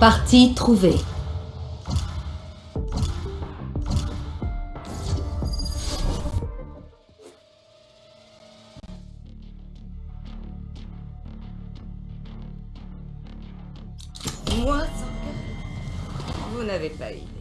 Partie trouvée. Moi, Vous n'avez pas idée.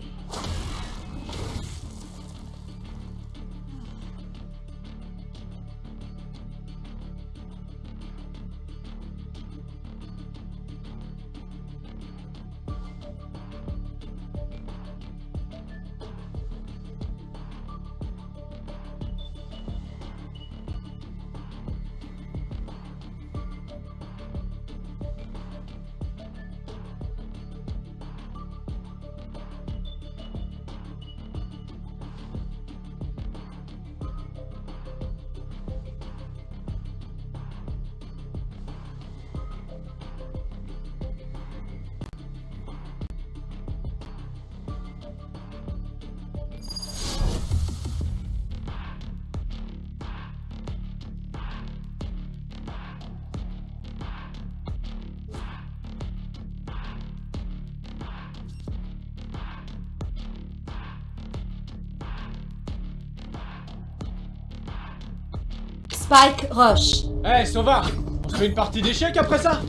Spike Rush. Eh, hey, Sauvard On se fait une partie d'échecs après ça?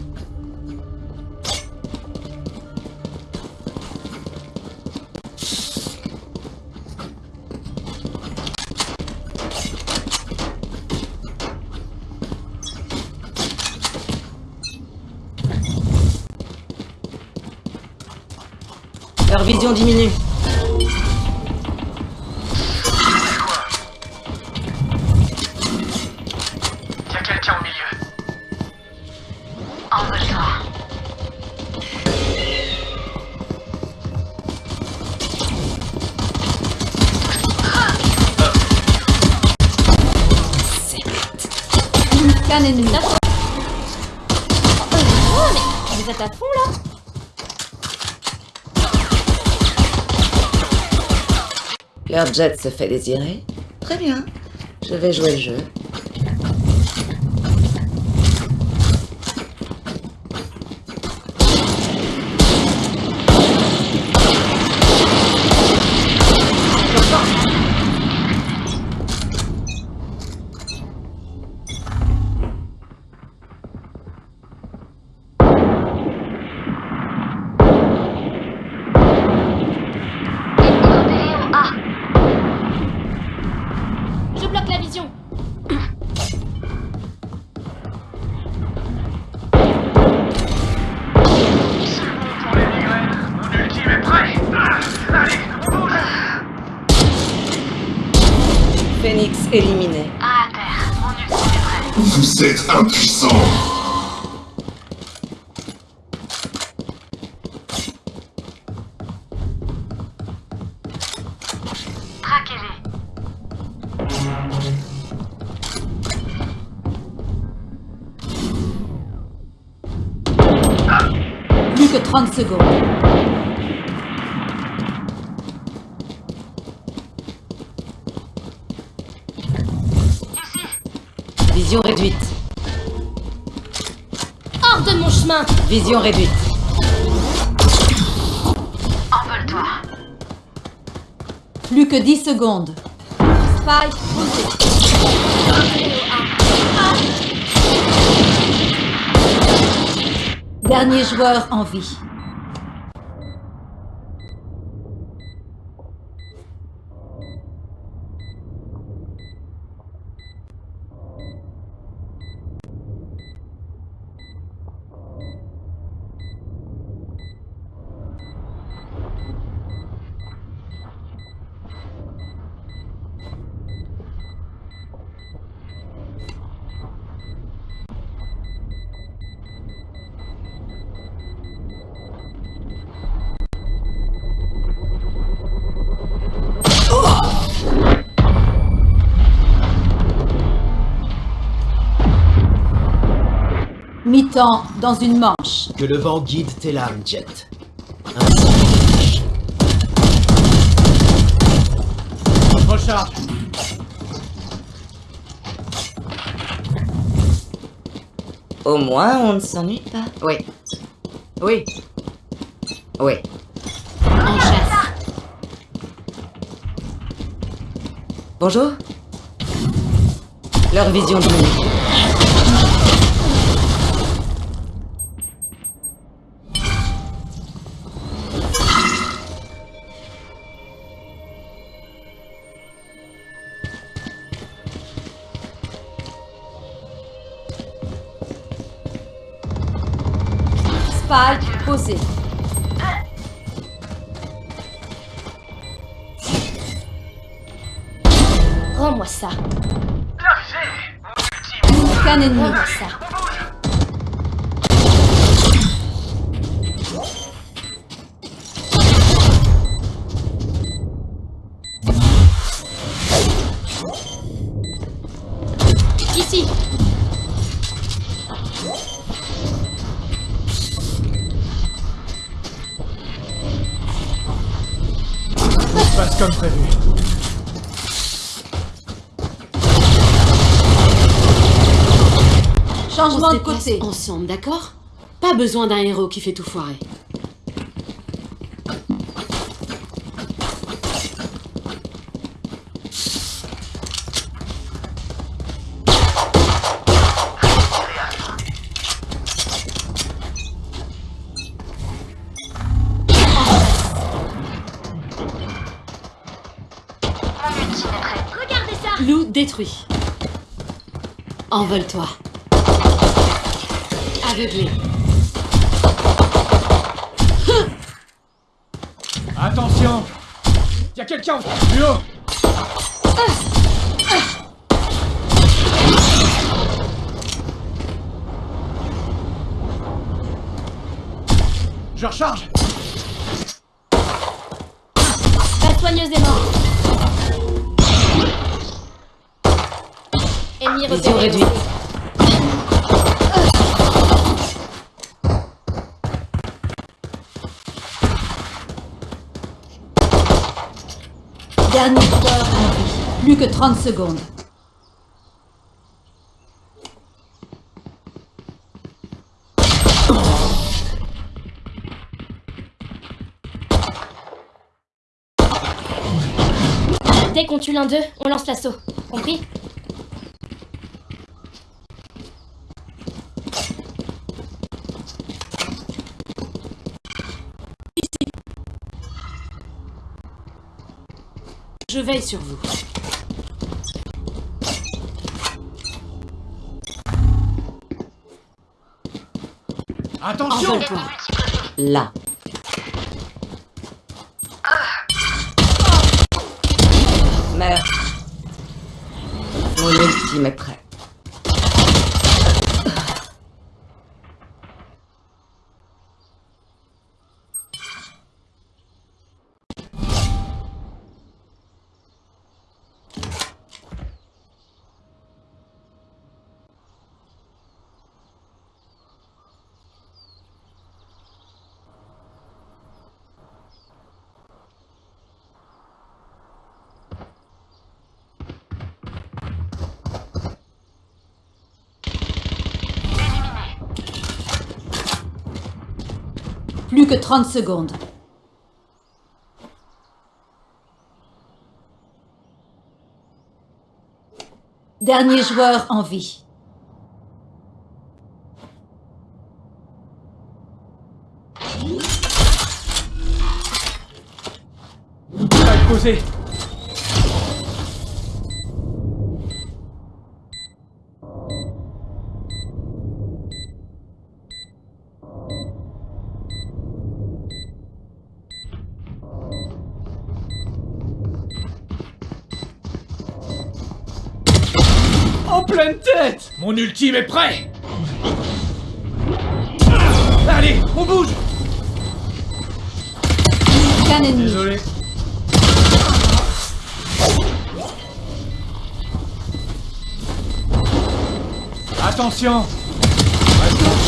Leur vision diminue. Qu'un ennemi. Oh, mais vous êtes à fond là Leur jet se fait désirer. Très bien. Je vais jouer le jeu. Phoenix éliminé. À terre, mon ultime est prêt. Vous êtes impuissant Traquez-les. Plus que 30 secondes. Vision réduite. Hors de mon chemin Vision réduite. Envole-toi. Plus que 10 secondes. Spike posé. Dernier joueur en vie. Mi-temps dans une manche. Que le vent guide tes lames, Jet. Ainsi. Recharge Au moins, on ne s'ennuie pas. Oui. Oui. Oui. En chasse. Bonjour Leur vision diminue. Spike posé. Rends-moi ça. Aucun ennemi. Rends-moi ça. Changement se de côté. ensemble, d'accord? Pas besoin d'un héros qui fait tout foirer. Loup détruit. Envole-toi. Aveuglé. Attention Y'a quelqu'un plus haut Je recharge La soigneuse est morte. Ennemi repéré. réduite. Joueur en vie. Plus que 30 secondes. Dès qu'on tue l'un d'eux, on lance l'assaut. Compris? Je veille sur vous. Attention. Là. Meurs. Mon ultime est prêt. Plus que 30 secondes. Dernier joueur en vie. Mon ultime est prêt Allez, on bouge ennemi. Désolé. Attention.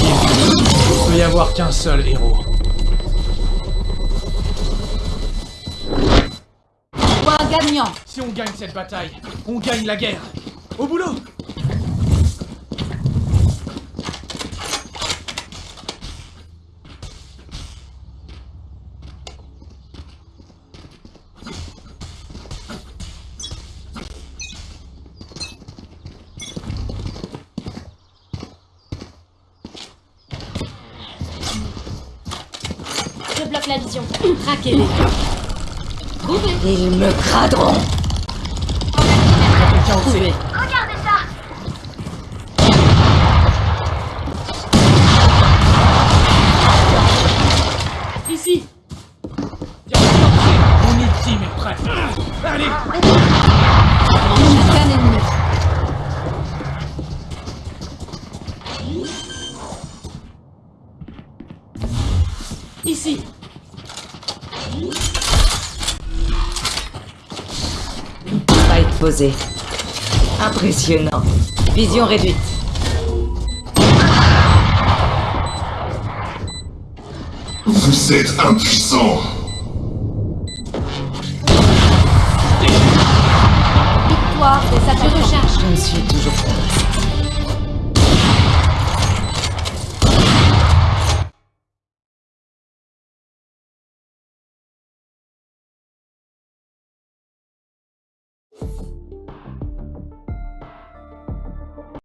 Il peut y avoir qu'un seul héros. Point gagnant. Si on gagne cette bataille, on gagne la guerre. Au boulot la vision. Traquez-les. Ils me craderont. Impressionnant. Vision réduite. Vous êtes impuissant. Victoire des. Je me suis toujours fait.